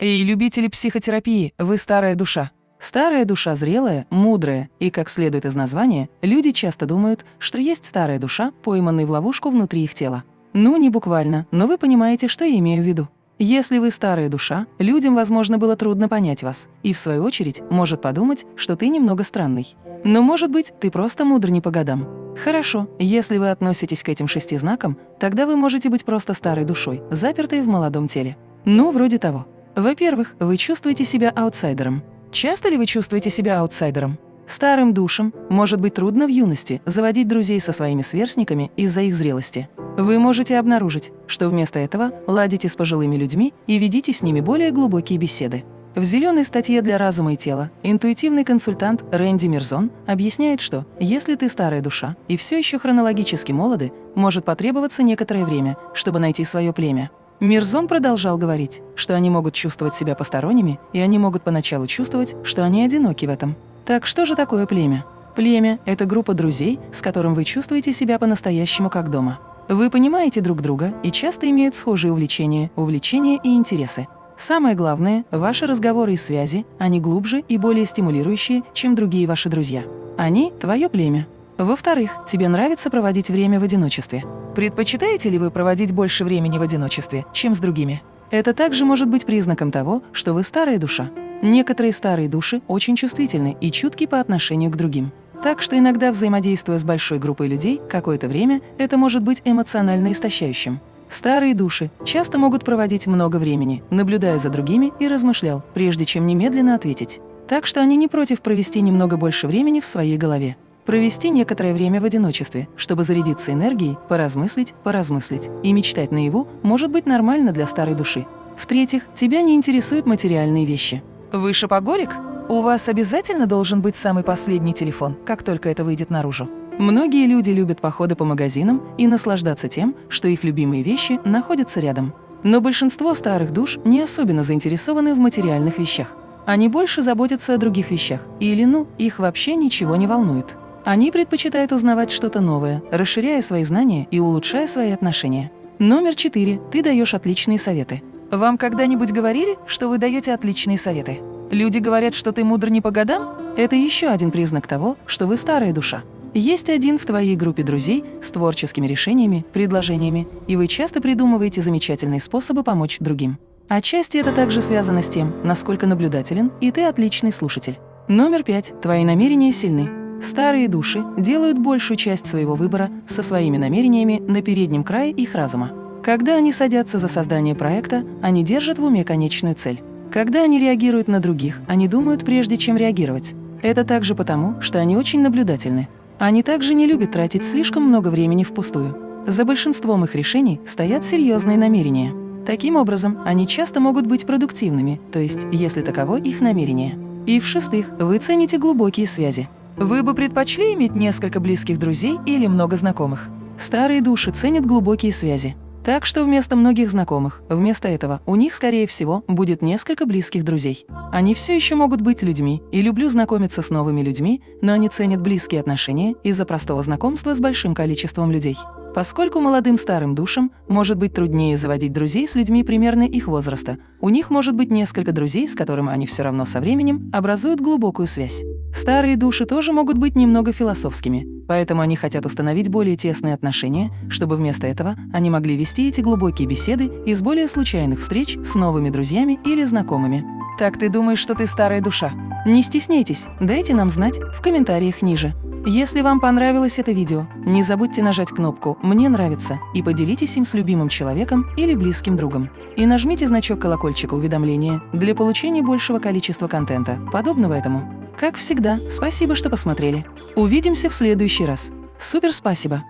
Эй, любители психотерапии, вы старая душа. Старая душа зрелая, мудрая, и, как следует из названия, люди часто думают, что есть старая душа, пойманная в ловушку внутри их тела. Ну, не буквально, но вы понимаете, что я имею в виду. Если вы старая душа, людям, возможно, было трудно понять вас, и, в свою очередь, может подумать, что ты немного странный. Но, может быть, ты просто мудр не по годам. Хорошо, если вы относитесь к этим шести знакам, тогда вы можете быть просто старой душой, запертой в молодом теле. Ну, вроде того. Во-первых, вы чувствуете себя аутсайдером. Часто ли вы чувствуете себя аутсайдером? Старым душам может быть трудно в юности заводить друзей со своими сверстниками из-за их зрелости. Вы можете обнаружить, что вместо этого ладите с пожилыми людьми и ведите с ними более глубокие беседы. В зеленой статье для разума и тела интуитивный консультант Рэнди Мирзон объясняет, что если ты старая душа и все еще хронологически молоды, может потребоваться некоторое время, чтобы найти свое племя. Мирзон продолжал говорить, что они могут чувствовать себя посторонними, и они могут поначалу чувствовать, что они одиноки в этом. Так что же такое племя? Племя – это группа друзей, с которым вы чувствуете себя по-настоящему как дома. Вы понимаете друг друга и часто имеют схожие увлечения, увлечения и интересы. Самое главное – ваши разговоры и связи, они глубже и более стимулирующие, чем другие ваши друзья. Они – твое племя. Во-вторых, тебе нравится проводить время в одиночестве. Предпочитаете ли вы проводить больше времени в одиночестве, чем с другими? Это также может быть признаком того, что вы старая душа. Некоторые старые души очень чувствительны и чутки по отношению к другим. Так что иногда, взаимодействуя с большой группой людей какое-то время, это может быть эмоционально истощающим. Старые души часто могут проводить много времени, наблюдая за другими и размышлял, прежде чем немедленно ответить. Так что они не против провести немного больше времени в своей голове провести некоторое время в одиночестве, чтобы зарядиться энергией, поразмыслить, поразмыслить. И мечтать наяву может быть нормально для старой души. В-третьих, тебя не интересуют материальные вещи. Вы шопоголик? У вас обязательно должен быть самый последний телефон, как только это выйдет наружу. Многие люди любят походы по магазинам и наслаждаться тем, что их любимые вещи находятся рядом. Но большинство старых душ не особенно заинтересованы в материальных вещах. Они больше заботятся о других вещах, или, ну, их вообще ничего не волнует. Они предпочитают узнавать что-то новое, расширяя свои знания и улучшая свои отношения. Номер четыре. Ты даешь отличные советы. Вам когда-нибудь говорили, что вы даете отличные советы? Люди говорят, что ты мудр не по годам? Это еще один признак того, что вы старая душа. Есть один в твоей группе друзей с творческими решениями, предложениями, и вы часто придумываете замечательные способы помочь другим. Отчасти это также связано с тем, насколько наблюдателен, и ты отличный слушатель. Номер пять. Твои намерения сильны. Старые души делают большую часть своего выбора со своими намерениями на переднем крае их разума. Когда они садятся за создание проекта, они держат в уме конечную цель. Когда они реагируют на других, они думают прежде, чем реагировать. Это также потому, что они очень наблюдательны. Они также не любят тратить слишком много времени впустую. За большинством их решений стоят серьезные намерения. Таким образом, они часто могут быть продуктивными, то есть, если таково их намерение. И в-шестых, вы цените глубокие связи. Вы бы предпочли иметь несколько близких друзей или много знакомых? Старые души ценят глубокие связи. Так что вместо многих знакомых, вместо этого у них, скорее всего, будет несколько близких друзей. Они все еще могут быть людьми и люблю знакомиться с новыми людьми, но они ценят близкие отношения из-за простого знакомства с большим количеством людей. Поскольку молодым старым душам может быть труднее заводить друзей с людьми примерно их возраста, у них может быть несколько друзей, с которыми они все равно со временем образуют глубокую связь. Старые души тоже могут быть немного философскими, поэтому они хотят установить более тесные отношения, чтобы вместо этого они могли вести эти глубокие беседы из более случайных встреч с новыми друзьями или знакомыми. Так ты думаешь, что ты старая душа? Не стесняйтесь, дайте нам знать в комментариях ниже. Если вам понравилось это видео, не забудьте нажать кнопку «Мне нравится» и поделитесь им с любимым человеком или близким другом. И нажмите значок колокольчика уведомления для получения большего количества контента, подобного этому. Как всегда, спасибо, что посмотрели. Увидимся в следующий раз. Супер спасибо!